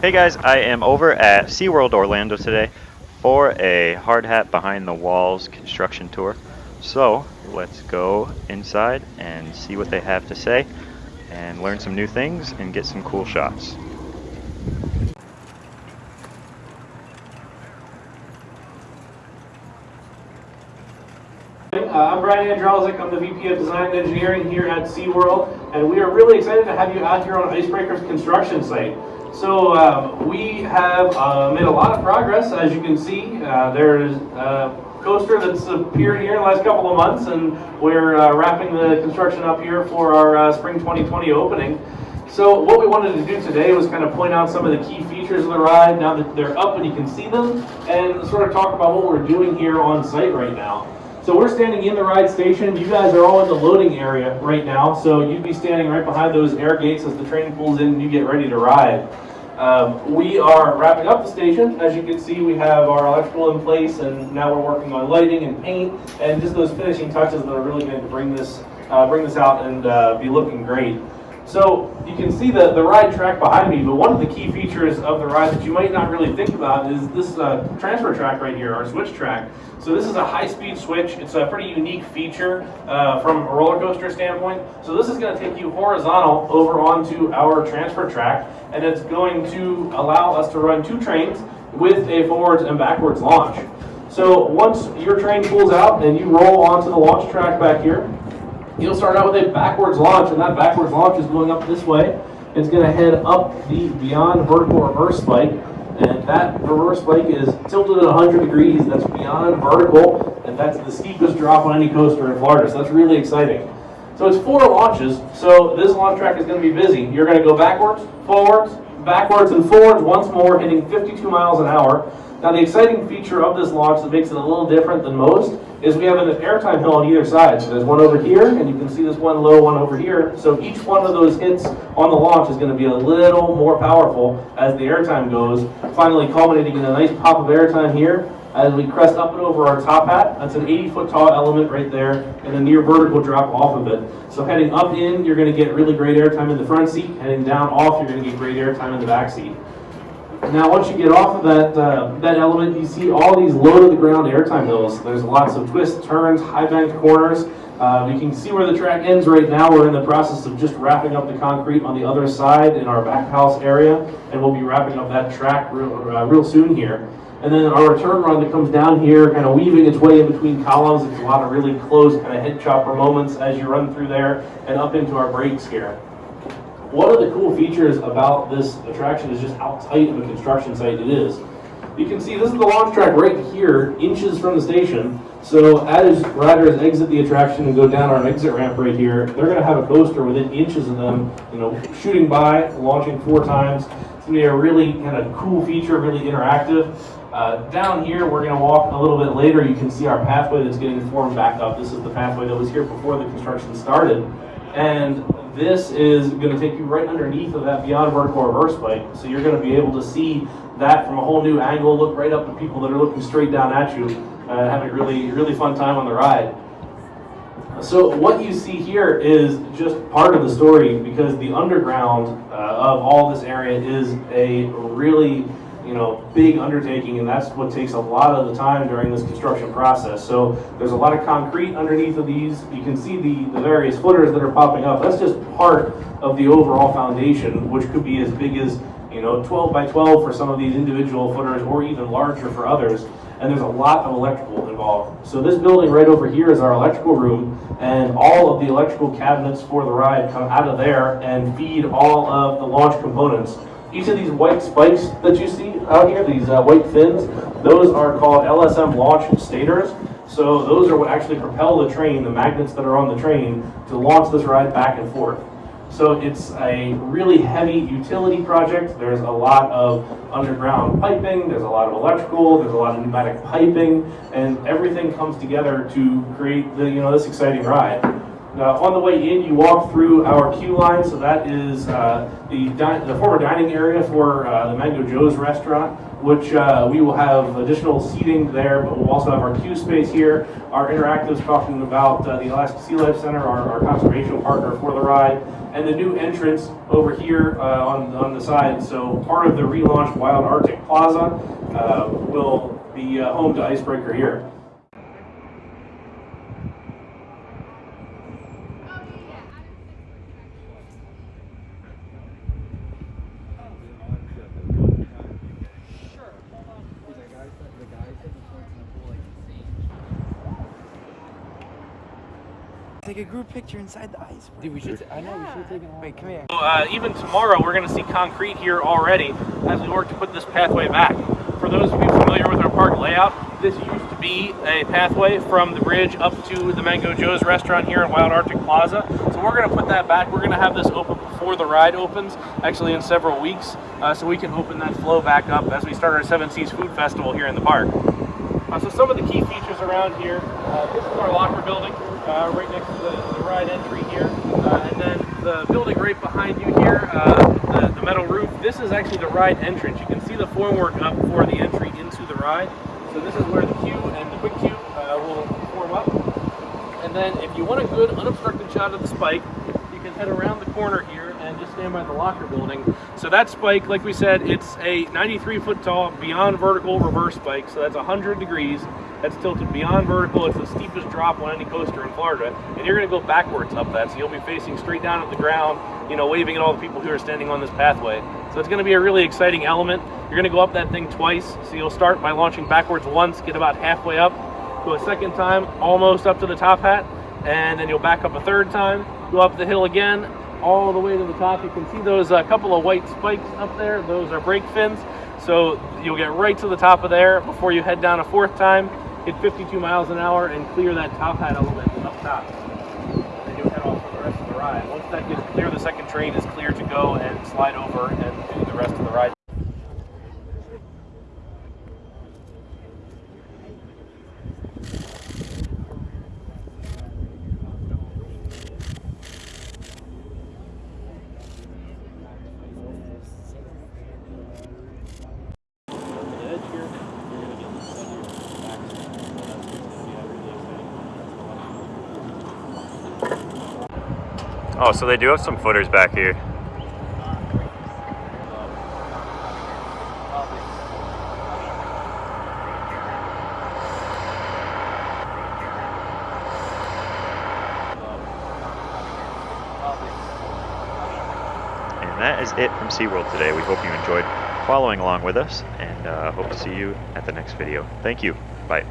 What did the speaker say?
Hey guys, I am over at SeaWorld Orlando today for a hard hat behind the walls construction tour. So let's go inside and see what they have to say and learn some new things and get some cool shots. Uh, I'm Brian Andrelzik. I'm the VP of Design and Engineering here at SeaWorld, and we are really excited to have you out here on Icebreaker's construction site. So um, we have uh, made a lot of progress, as you can see. Uh, there's a coaster that's appeared here in the last couple of months, and we're uh, wrapping the construction up here for our uh, Spring 2020 opening. So what we wanted to do today was kind of point out some of the key features of the ride now that they're up and you can see them, and sort of talk about what we're doing here on site right now. So we're standing in the ride station. You guys are all in the loading area right now. So you'd be standing right behind those air gates as the train pulls in and you get ready to ride. Um, we are wrapping up the station. As you can see, we have our electrical in place and now we're working on lighting and paint and just those finishing touches that are really going to bring this, uh, bring this out and uh, be looking great. So you can see the, the ride track behind me, but one of the key features of the ride that you might not really think about is this uh, transfer track right here, our switch track. So this is a high-speed switch. It's a pretty unique feature uh, from a roller coaster standpoint. So this is going to take you horizontal over onto our transfer track, and it's going to allow us to run two trains with a forwards and backwards launch. So once your train pulls out and you roll onto the launch track back here, You'll start out with a backwards launch, and that backwards launch is going up this way. It's going to head up the beyond vertical reverse spike, and that reverse spike is tilted at 100 degrees. That's beyond vertical, and that's the steepest drop on any coaster in Florida. So that's really exciting. So it's four launches, so this launch track is going to be busy. You're going to go backwards, forwards, backwards, and forwards once more, hitting 52 miles an hour. Now the exciting feature of this launch that makes it a little different than most is we have an airtime hill on either side. So there's one over here, and you can see this one low one over here. So each one of those hits on the launch is going to be a little more powerful as the airtime goes, finally culminating in a nice pop of airtime here as we crest up and over our top hat. That's an 80 foot tall element right there, and a near vertical drop off of it. So heading up in, you're going to get really great airtime in the front seat. Heading down off, you're going to get great airtime in the back seat. Now, once you get off of that uh, that element, you see all these low-to-the-ground airtime hills. There's lots of twists, turns, high-banked corners. Uh, you can see where the track ends right now. We're in the process of just wrapping up the concrete on the other side in our back house area, and we'll be wrapping up that track real, uh, real soon here. And then our return run that comes down here, kind of weaving its way in between columns. It's a lot of really close kind of head chopper moments as you run through there and up into our brakes here. One of the cool features about this attraction is just how tight of a construction site it is. You can see this is the launch track right here, inches from the station. So as riders exit the attraction and go down our exit ramp right here, they're going to have a coaster within inches of them, you know, shooting by, launching four times. It's going to be a really kind of cool feature, really interactive. Uh, down here, we're going to walk a little bit later. You can see our pathway that's getting formed back up. This is the pathway that was here before the construction started. And this is going to take you right underneath of that beyond vertical reverse spike. So you're going to be able to see that from a whole new angle, look right up at people that are looking straight down at you, uh, having a really, really fun time on the ride. So what you see here is just part of the story because the underground uh, of all this area is a really you know, big undertaking, and that's what takes a lot of the time during this construction process. So there's a lot of concrete underneath of these. You can see the, the various footers that are popping up. That's just part of the overall foundation, which could be as big as, you know, 12 by 12 for some of these individual footers, or even larger for others. And there's a lot of electrical involved. So this building right over here is our electrical room, and all of the electrical cabinets for the ride come out of there and feed all of the launch components each of these white spikes that you see out here, these uh, white fins, those are called LSM launch stators. So those are what actually propel the train, the magnets that are on the train, to launch this ride back and forth. So it's a really heavy utility project. There's a lot of underground piping, there's a lot of electrical, there's a lot of pneumatic piping, and everything comes together to create the, you know, this exciting ride. Uh, on the way in, you walk through our queue line, so that is uh, the, the former dining area for uh, the Mango Joe's restaurant, which uh, we will have additional seating there, but we'll also have our queue space here. Our interactives talking about uh, the Alaska SeaLife Center, our, our conservation partner for the ride, and the new entrance over here uh, on, on the side. So part of the relaunched Wild Arctic Plaza will be home to Icebreaker here. A group picture inside the ice. Dude, we should. I know we should take it. Wait, come here. Uh, even tomorrow, we're going to see concrete here already as we work to put this pathway back. For those of you familiar with our park layout, this used to be a pathway from the bridge up to the Mango Joe's restaurant here in Wild Arctic Plaza. So we're going to put that back. We're going to have this open before the ride opens, actually in several weeks, uh, so we can open that flow back up as we start our Seven Seas Food Festival here in the park. Uh, so some of the key features around here, uh, this is our locker building, uh, right next to the, the ride entry here. Uh, and then the building right behind you here, uh, the, the metal roof, this is actually the ride entrance. You can see the formwork up for the entry into the ride. So this is where the queue and the quick queue uh, will form up. And then if you want a good unobstructed shot of the spike, you can head around the corner here and just stand by the locker building. So that spike, like we said, it's a 93 foot tall beyond vertical reverse spike. So that's 100 degrees. That's tilted beyond vertical. It's the steepest drop on any coaster in Florida. And you're gonna go backwards up that. So you'll be facing straight down at the ground, you know, waving at all the people who are standing on this pathway. So it's gonna be a really exciting element. You're gonna go up that thing twice. So you'll start by launching backwards once, get about halfway up, go a second time, almost up to the top hat, and then you'll back up a third time, go up the hill again, all the way to the top. You can see those uh, couple of white spikes up there. Those are brake fins. So you'll get right to the top of there before you head down a fourth time, hit 52 miles an hour, and clear that top hat element up top. Then you'll head off for the rest of the ride. Once that gets clear, the second train is clear to go and slide over and do the rest of the ride. Oh, so they do have some footers back here. And that is it from SeaWorld today. We hope you enjoyed following along with us and uh, hope to see you at the next video. Thank you. Bye.